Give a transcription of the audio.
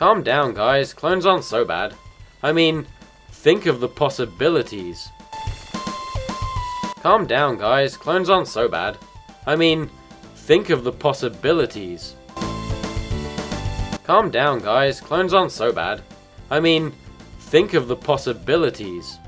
Calm down, guys. Clones aren't so bad. I mean, think of the possibilities. Calm down, guys. Clones aren't so bad. I mean, think of the possibilities. Calm down, guys. Clones aren't so bad. I mean, think of the possibilities.